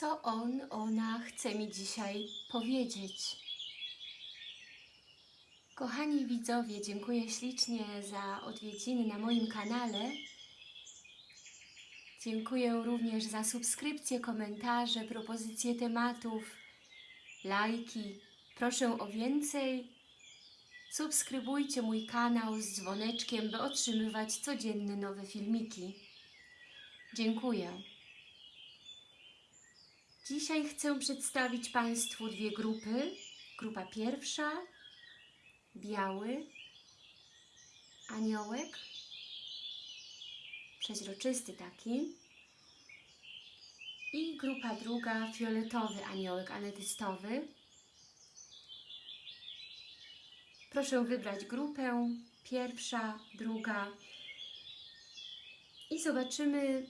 co on, ona chce mi dzisiaj powiedzieć. Kochani widzowie, dziękuję ślicznie za odwiedziny na moim kanale. Dziękuję również za subskrypcje, komentarze, propozycje tematów, lajki. Proszę o więcej. Subskrybujcie mój kanał z dzwoneczkiem, by otrzymywać codzienne nowe filmiki. Dziękuję. Dzisiaj chcę przedstawić Państwu dwie grupy. Grupa pierwsza, biały aniołek, przeźroczysty taki. I grupa druga, fioletowy aniołek anetystowy. Proszę wybrać grupę, pierwsza, druga i zobaczymy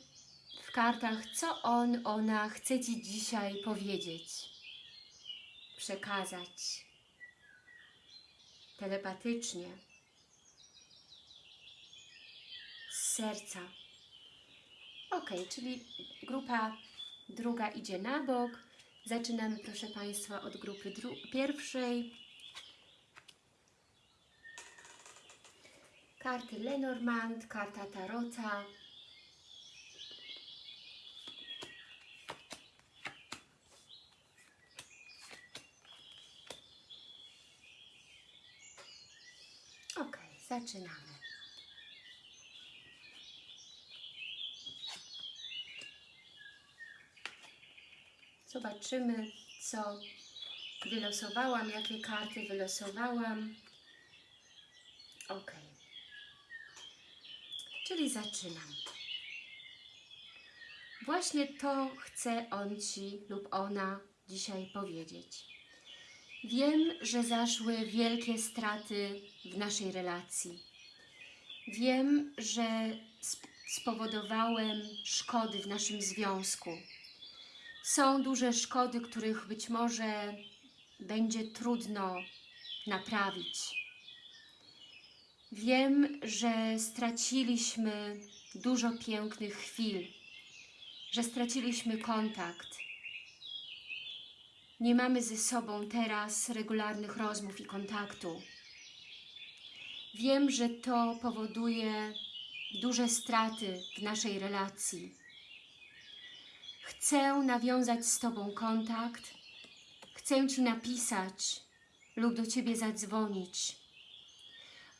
w kartach, co on, ona chce Ci dzisiaj powiedzieć, przekazać telepatycznie, z serca. Ok, czyli grupa druga idzie na bok. Zaczynamy, proszę Państwa, od grupy pierwszej. Karty Lenormand, karta Tarota. Ok, zaczynamy. Zobaczymy, co wylosowałam, jakie karty wylosowałam. Ok. Czyli zaczynam. Właśnie to chce on Ci lub ona dzisiaj powiedzieć. Wiem, że zaszły wielkie straty w naszej relacji. Wiem, że spowodowałem szkody w naszym związku. Są duże szkody, których być może będzie trudno naprawić. Wiem, że straciliśmy dużo pięknych chwil, że straciliśmy kontakt. Nie mamy ze sobą teraz regularnych rozmów i kontaktu. Wiem, że to powoduje duże straty w naszej relacji. Chcę nawiązać z Tobą kontakt, chcę Ci napisać lub do Ciebie zadzwonić,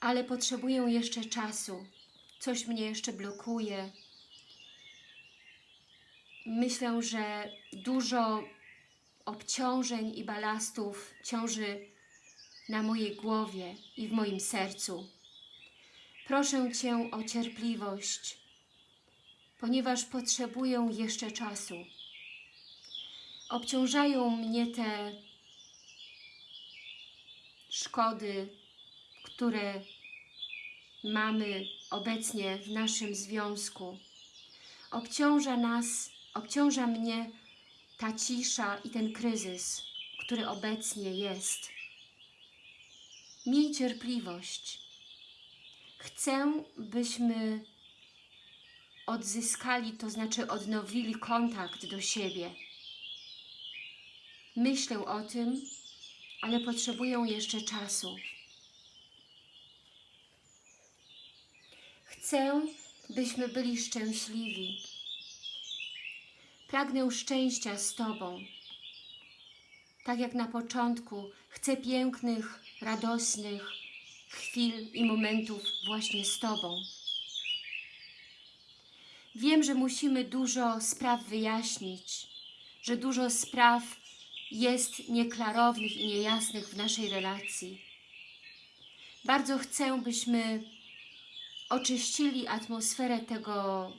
ale potrzebuję jeszcze czasu. Coś mnie jeszcze blokuje. Myślę, że dużo obciążeń i balastów ciąży na mojej głowie i w moim sercu. Proszę Cię o cierpliwość, ponieważ potrzebuję jeszcze czasu. Obciążają mnie te szkody, które mamy obecnie w naszym związku. Obciąża nas, obciąża mnie ta cisza i ten kryzys, który obecnie jest. Miej cierpliwość. Chcę, byśmy odzyskali, to znaczy odnowili kontakt do siebie. Myślę o tym, ale potrzebuję jeszcze czasu. Chcę, byśmy byli szczęśliwi. Pragnę szczęścia z Tobą. Tak jak na początku, chcę pięknych, radosnych chwil i momentów właśnie z Tobą. Wiem, że musimy dużo spraw wyjaśnić, że dużo spraw jest nieklarownych i niejasnych w naszej relacji. Bardzo chcę, byśmy oczyścili atmosferę tego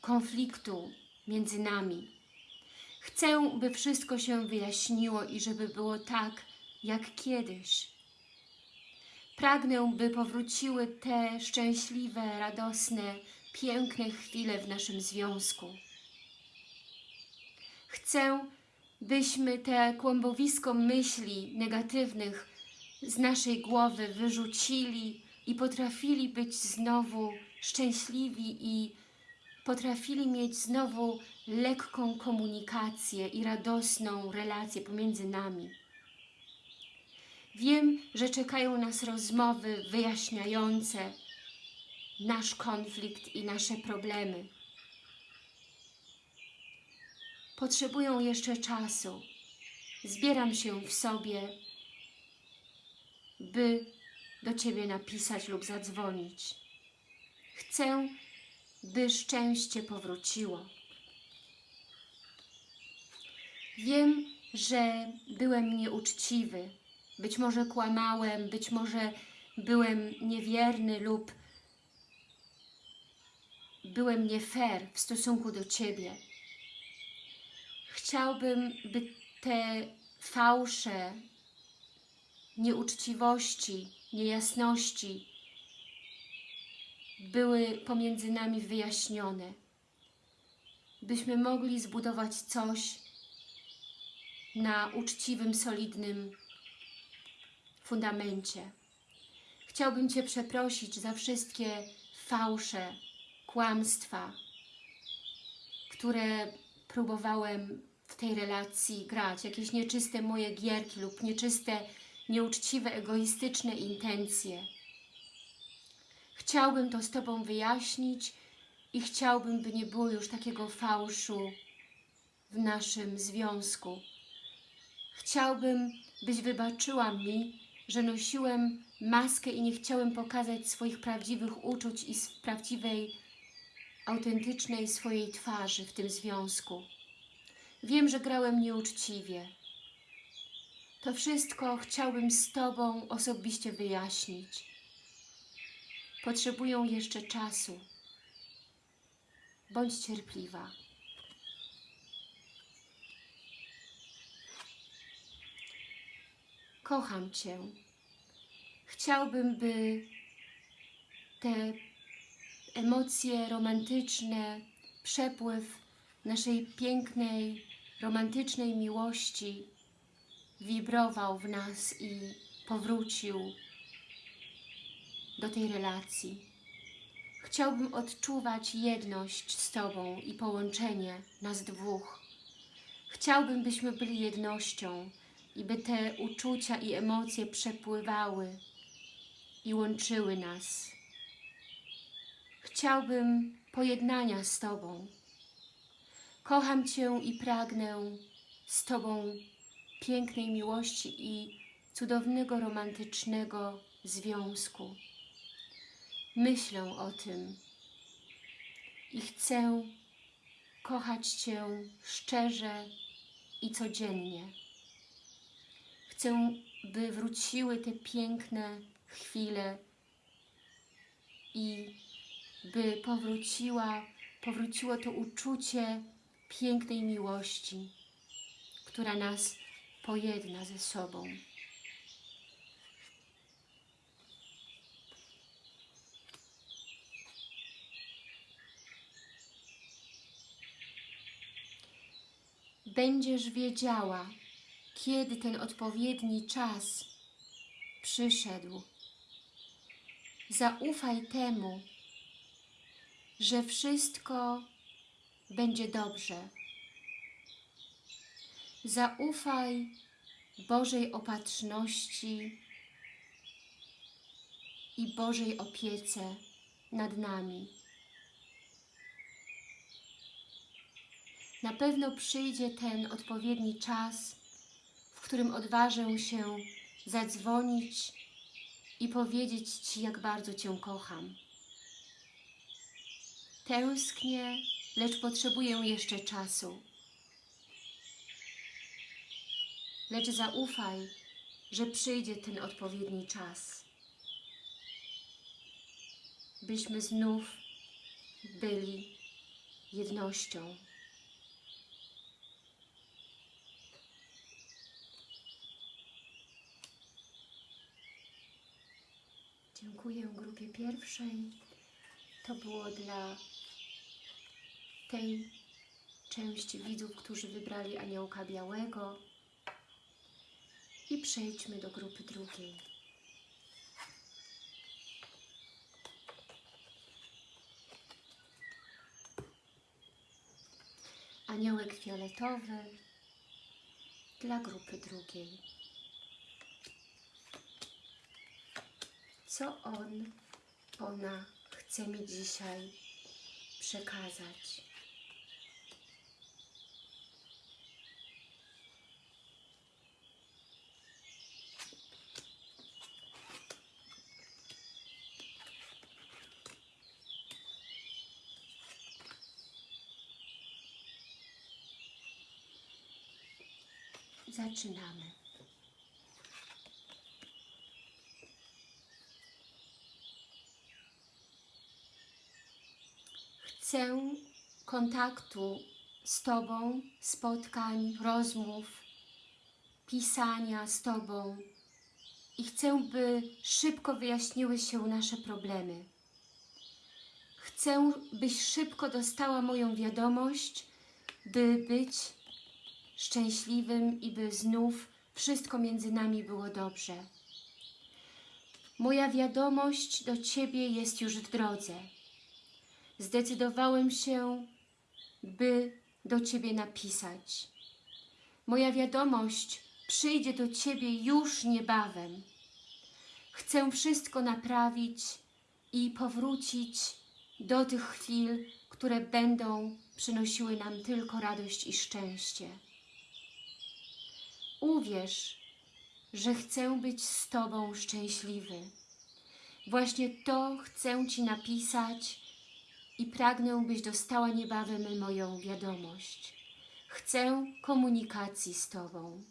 konfliktu między nami. Chcę, by wszystko się wyjaśniło i żeby było tak, jak kiedyś. Pragnę, by powróciły te szczęśliwe, radosne, piękne chwile w naszym związku. Chcę, byśmy te kłębowisko myśli negatywnych z naszej głowy wyrzucili i potrafili być znowu szczęśliwi i potrafili mieć znowu lekką komunikację i radosną relację pomiędzy nami. Wiem, że czekają nas rozmowy wyjaśniające nasz konflikt i nasze problemy. Potrzebują jeszcze czasu. Zbieram się w sobie, by do Ciebie napisać lub zadzwonić. Chcę, by szczęście powróciło. Wiem, że byłem nieuczciwy, być może kłamałem, być może byłem niewierny lub byłem nie fair w stosunku do Ciebie. Chciałbym, by te fałsze, nieuczciwości, niejasności były pomiędzy nami wyjaśnione, byśmy mogli zbudować coś na uczciwym, solidnym fundamencie. Chciałbym Cię przeprosić za wszystkie fałsze, kłamstwa, które próbowałem w tej relacji grać, jakieś nieczyste moje gierki lub nieczyste, nieuczciwe, egoistyczne intencje. Chciałbym to z Tobą wyjaśnić i chciałbym, by nie było już takiego fałszu w naszym związku. Chciałbym, byś wybaczyła mi, że nosiłem maskę i nie chciałem pokazać swoich prawdziwych uczuć i prawdziwej, autentycznej swojej twarzy w tym związku. Wiem, że grałem nieuczciwie. To wszystko chciałbym z Tobą osobiście wyjaśnić. Potrzebują jeszcze czasu. Bądź cierpliwa. Kocham Cię. Chciałbym, by te emocje romantyczne, przepływ naszej pięknej, romantycznej miłości wibrował w nas i powrócił do tej relacji. Chciałbym odczuwać jedność z Tobą i połączenie nas dwóch. Chciałbym, byśmy byli jednością i by te uczucia i emocje przepływały i łączyły nas. Chciałbym pojednania z Tobą. Kocham Cię i pragnę z Tobą pięknej miłości i cudownego, romantycznego związku. Myślę o tym i chcę kochać Cię szczerze i codziennie. Chcę, by wróciły te piękne chwile i by powróciła, powróciło to uczucie pięknej miłości, która nas pojedna ze sobą. Będziesz wiedziała, kiedy ten odpowiedni czas przyszedł. Zaufaj temu, że wszystko będzie dobrze. Zaufaj Bożej opatrzności i Bożej opiece nad nami. Na pewno przyjdzie ten odpowiedni czas, w którym odważę się zadzwonić i powiedzieć Ci, jak bardzo Cię kocham. Tęsknię, lecz potrzebuję jeszcze czasu. Lecz zaufaj, że przyjdzie ten odpowiedni czas, byśmy znów byli jednością. Dziękuję grupie pierwszej. To było dla tej części widzów, którzy wybrali aniołka białego. I przejdźmy do grupy drugiej. aniołek fioletowy dla grupy drugiej. Co on, ona chce mi dzisiaj przekazać? Zaczynamy. Chcę kontaktu z Tobą, spotkań, rozmów, pisania z Tobą i chcę, by szybko wyjaśniły się nasze problemy. Chcę, byś szybko dostała moją wiadomość, by być szczęśliwym i by znów wszystko między nami było dobrze. Moja wiadomość do Ciebie jest już w drodze. Zdecydowałem się, by do Ciebie napisać. Moja wiadomość przyjdzie do Ciebie już niebawem. Chcę wszystko naprawić i powrócić do tych chwil, które będą przynosiły nam tylko radość i szczęście. Uwierz, że chcę być z Tobą szczęśliwy. Właśnie to chcę Ci napisać i pragnę, byś dostała niebawem moją wiadomość. Chcę komunikacji z Tobą.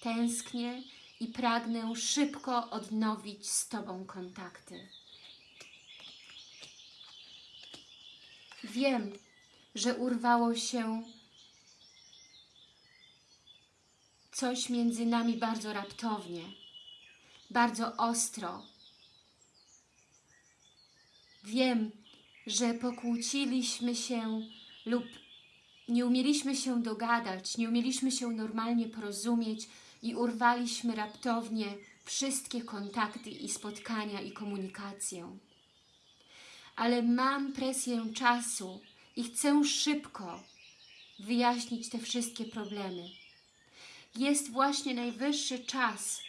Tęsknię i pragnę szybko odnowić z Tobą kontakty. Wiem, że urwało się coś między nami bardzo raptownie, bardzo ostro. Wiem, że pokłóciliśmy się lub nie umieliśmy się dogadać, nie umieliśmy się normalnie porozumieć i urwaliśmy raptownie wszystkie kontakty i spotkania i komunikację. Ale mam presję czasu i chcę szybko wyjaśnić te wszystkie problemy jest właśnie najwyższy czas,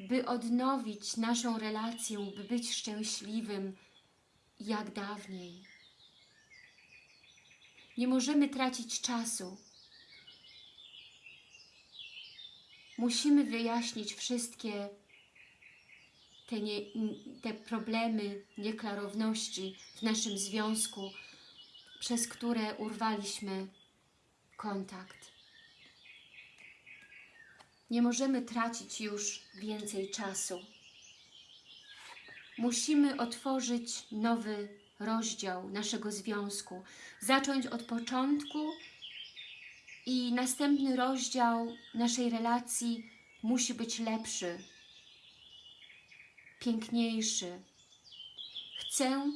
by odnowić naszą relację, by być szczęśliwym jak dawniej. Nie możemy tracić czasu. Musimy wyjaśnić wszystkie te, nie, te problemy, nieklarowności w naszym związku, przez które urwaliśmy kontakt. Nie możemy tracić już więcej czasu. Musimy otworzyć nowy rozdział naszego związku. Zacząć od początku i następny rozdział naszej relacji musi być lepszy, piękniejszy. Chcę,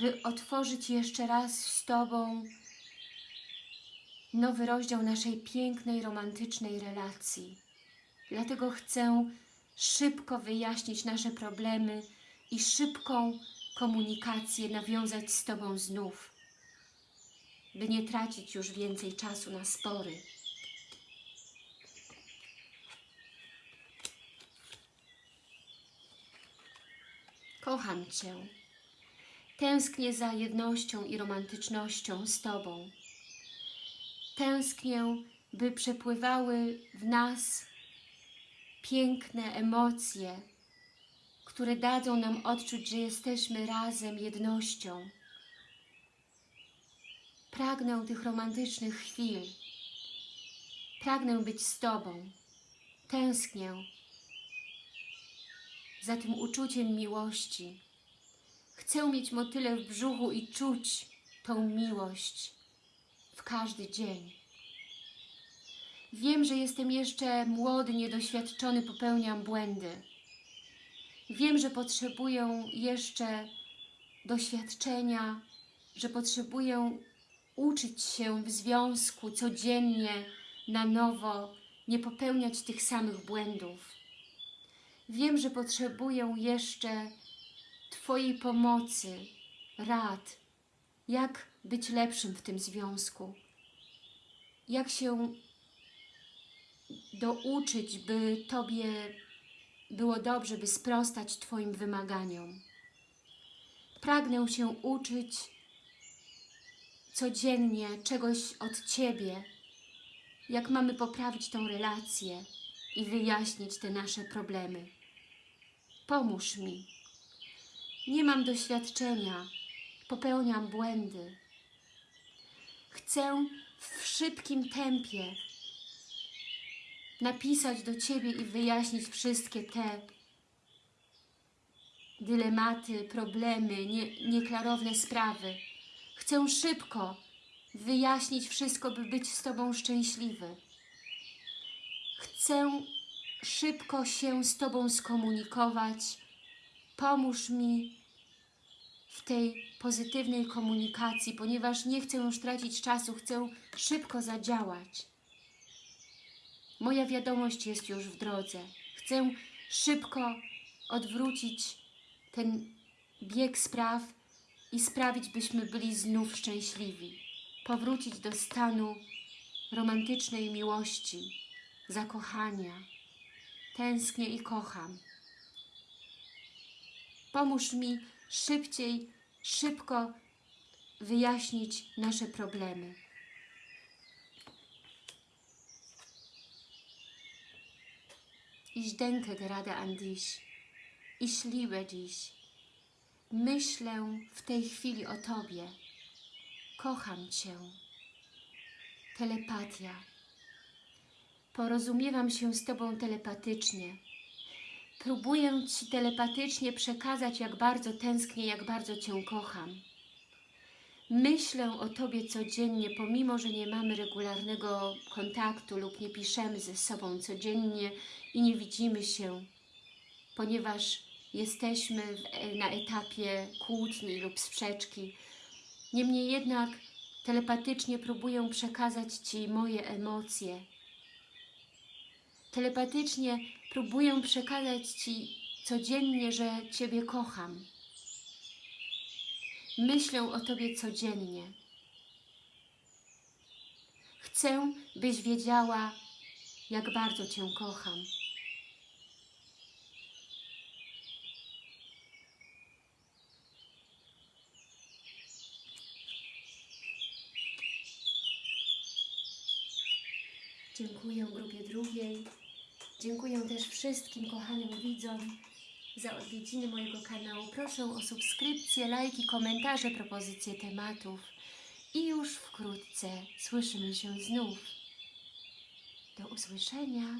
by otworzyć jeszcze raz z Tobą nowy rozdział naszej pięknej, romantycznej relacji. Dlatego chcę szybko wyjaśnić nasze problemy i szybką komunikację nawiązać z Tobą znów, by nie tracić już więcej czasu na spory. Kocham Cię. Tęsknię za jednością i romantycznością z Tobą. Tęsknię, by przepływały w nas piękne emocje, które dadzą nam odczuć, że jesteśmy razem, jednością. Pragnę tych romantycznych chwil. Pragnę być z Tobą. Tęsknię za tym uczuciem miłości. Chcę mieć motyle w brzuchu i czuć tą miłość w każdy dzień. Wiem, że jestem jeszcze młody, niedoświadczony, popełniam błędy. Wiem, że potrzebuję jeszcze doświadczenia, że potrzebuję uczyć się w związku codziennie, na nowo, nie popełniać tych samych błędów. Wiem, że potrzebuję jeszcze Twojej pomocy, rad, jak być lepszym w tym związku jak się douczyć, by Tobie było dobrze, by sprostać Twoim wymaganiom. Pragnę się uczyć codziennie czegoś od Ciebie, jak mamy poprawić tą relację i wyjaśnić te nasze problemy. Pomóż mi. Nie mam doświadczenia, popełniam błędy. Chcę w szybkim tempie napisać do Ciebie i wyjaśnić wszystkie te dylematy, problemy, nie, nieklarowne sprawy. Chcę szybko wyjaśnić wszystko, by być z Tobą szczęśliwy. Chcę szybko się z Tobą skomunikować. Pomóż mi w tej pozytywnej komunikacji, ponieważ nie chcę już tracić czasu, chcę szybko zadziałać. Moja wiadomość jest już w drodze. Chcę szybko odwrócić ten bieg spraw i sprawić, byśmy byli znów szczęśliwi. Powrócić do stanu romantycznej miłości, zakochania. Tęsknię i kocham. Pomóż mi szybciej, szybko wyjaśnić nasze problemy. Ich denke gerade an dich. Ich liebe dich. Myślę w tej chwili o Tobie. Kocham Cię. Telepatia. Porozumiewam się z Tobą telepatycznie. Próbuję Ci telepatycznie przekazać, jak bardzo tęsknię, jak bardzo Cię kocham. Myślę o Tobie codziennie, pomimo, że nie mamy regularnego kontaktu lub nie piszemy ze sobą codziennie i nie widzimy się, ponieważ jesteśmy w, na etapie kłótni lub sprzeczki. Niemniej jednak telepatycznie próbuję przekazać Ci moje emocje. Telepatycznie próbuję przekazać Ci codziennie, że Ciebie kocham. Myślę o Tobie codziennie. Chcę, byś wiedziała, jak bardzo Cię kocham. Dziękuję grupie drugiej. Dziękuję też wszystkim kochanym widzom za odwiedziny mojego kanału. Proszę o subskrypcję, lajki, komentarze, propozycje tematów. I już wkrótce słyszymy się znów. Do usłyszenia.